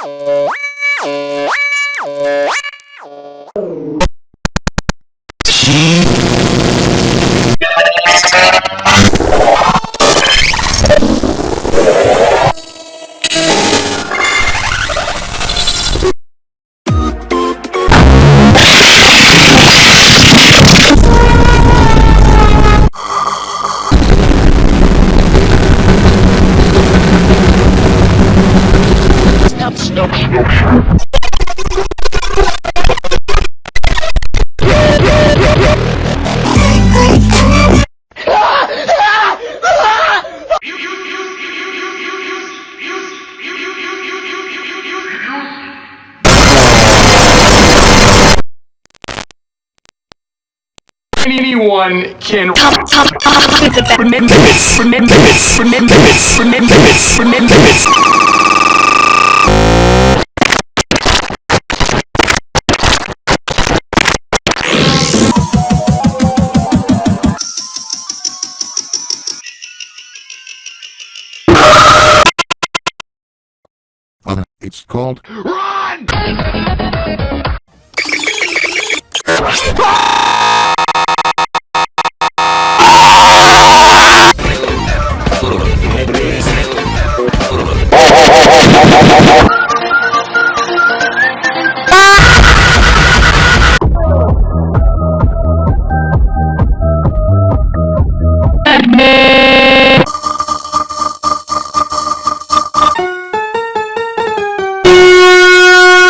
Wow! Wow! Wow! Anyone can Top, top, top with the best. remember this, remember this, remember this, remember this, remember this. Uh, it's called Run!